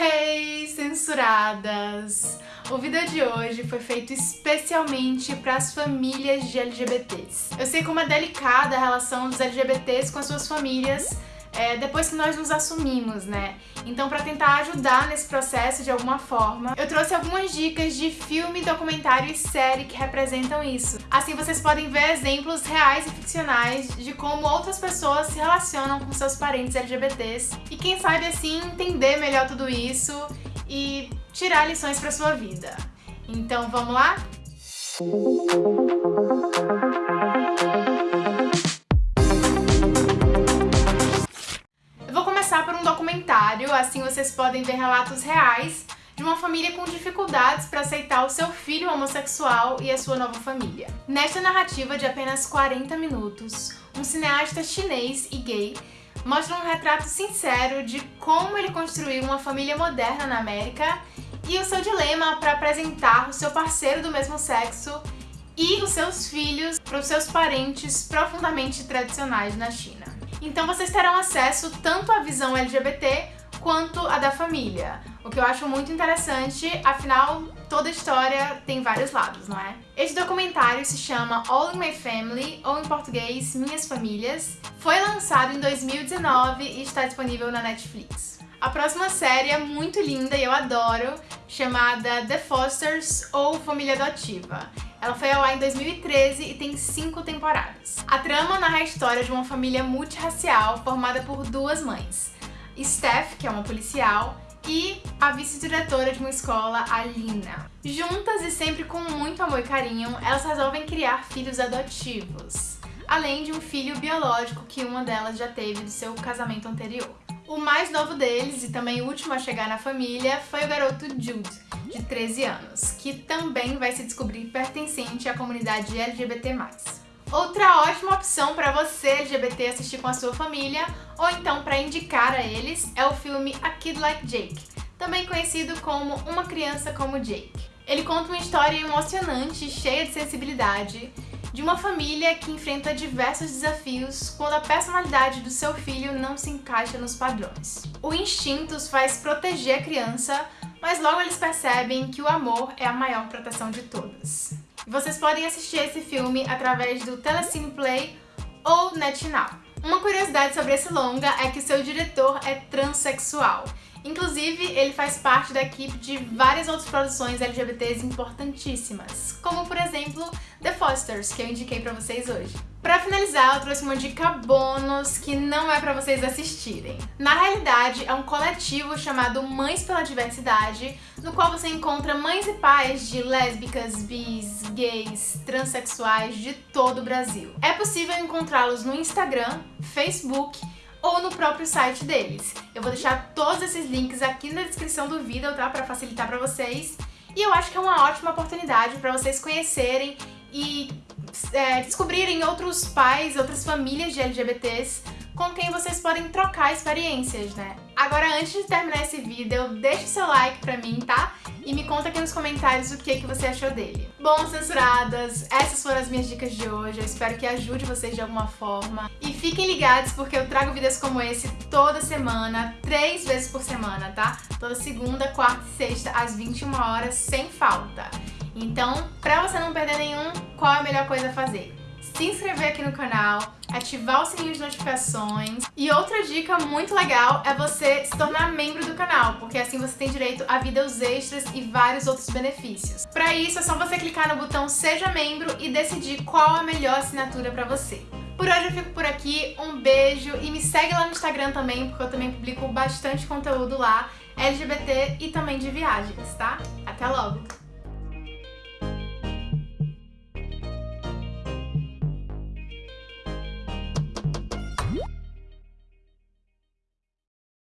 Hey, censuradas! O vídeo de hoje foi feito especialmente para as famílias de LGBTs. Eu sei como é delicada a relação dos LGBTs com as suas famílias, é, depois que nós nos assumimos, né? Então, para tentar ajudar nesse processo de alguma forma, eu trouxe algumas dicas de filme, documentário e série que representam isso. Assim, vocês podem ver exemplos reais e ficcionais de como outras pessoas se relacionam com seus parentes LGBTs e quem sabe assim entender melhor tudo isso e tirar lições para sua vida. Então, vamos lá? Documentário, assim vocês podem ver relatos reais de uma família com dificuldades para aceitar o seu filho homossexual e a sua nova família. Nesta narrativa de apenas 40 minutos, um cineasta chinês e gay mostra um retrato sincero de como ele construiu uma família moderna na América e o seu dilema para apresentar o seu parceiro do mesmo sexo e os seus filhos para os seus parentes profundamente tradicionais na China. Então vocês terão acesso tanto à visão LGBT quanto à da família, o que eu acho muito interessante, afinal toda história tem vários lados, não é? Este documentário se chama All in My Family, ou em português Minhas Famílias, foi lançado em 2019 e está disponível na Netflix. A próxima série é muito linda e eu adoro, chamada The Fosters ou Família Adotiva. Ela foi ao ar em 2013 e tem cinco temporadas. A trama narra a história de uma família multirracial formada por duas mães. Steph, que é uma policial, e a vice-diretora de uma escola, a Lina. Juntas e sempre com muito amor e carinho, elas resolvem criar filhos adotivos, além de um filho biológico que uma delas já teve do seu casamento anterior. O mais novo deles, e também o último a chegar na família, foi o garoto Jude, de 13 anos, que também vai se descobrir pertencente à comunidade LGBT+. Outra ótima opção para você LGBT assistir com a sua família, ou então para indicar a eles, é o filme A Kid Like Jake, também conhecido como Uma Criança como Jake. Ele conta uma história emocionante cheia de sensibilidade, de uma família que enfrenta diversos desafios quando a personalidade do seu filho não se encaixa nos padrões. O instinto os faz proteger a criança, mas logo eles percebem que o amor é a maior proteção de todas. Vocês podem assistir esse filme através do Telecine Play ou NetNow. Uma curiosidade sobre esse longa é que seu diretor é transexual. Inclusive, ele faz parte da equipe de várias outras produções LGBTs importantíssimas, como por exemplo The Fosters, que eu indiquei pra vocês hoje. Pra finalizar, eu trouxe uma dica bônus que não é pra vocês assistirem. Na realidade, é um coletivo chamado Mães pela Diversidade, no qual você encontra mães e pais de lésbicas, bis, gays, transexuais de todo o Brasil. É possível encontrá-los no Instagram, Facebook ou no próprio site deles. Eu vou deixar todos esses links aqui na descrição do vídeo, tá? Pra facilitar pra vocês. E eu acho que é uma ótima oportunidade pra vocês conhecerem e é, descobrirem outros pais, outras famílias de LGBTs com quem vocês podem trocar experiências, né? Agora, antes de terminar esse vídeo, deixe seu like pra mim, tá? E me conta aqui nos comentários o que, que você achou dele. Bom, censuradas, essas foram as minhas dicas de hoje. Eu espero que ajude vocês de alguma forma. E fiquem ligados porque eu trago vídeos como esse toda semana, três vezes por semana, tá? Toda segunda, quarta e sexta, às 21 horas, sem falta. Então, pra você não perder nenhum, qual é a melhor coisa a fazer? Se inscrever aqui no canal, ativar o sininho de notificações. E outra dica muito legal é você se tornar membro do canal, porque assim você tem direito a vídeos extras e vários outros benefícios. Para isso é só você clicar no botão Seja Membro e decidir qual a melhor assinatura para você. Por hoje eu fico por aqui, um beijo e me segue lá no Instagram também, porque eu também publico bastante conteúdo lá, LGBT e também de viagens, tá? Até logo!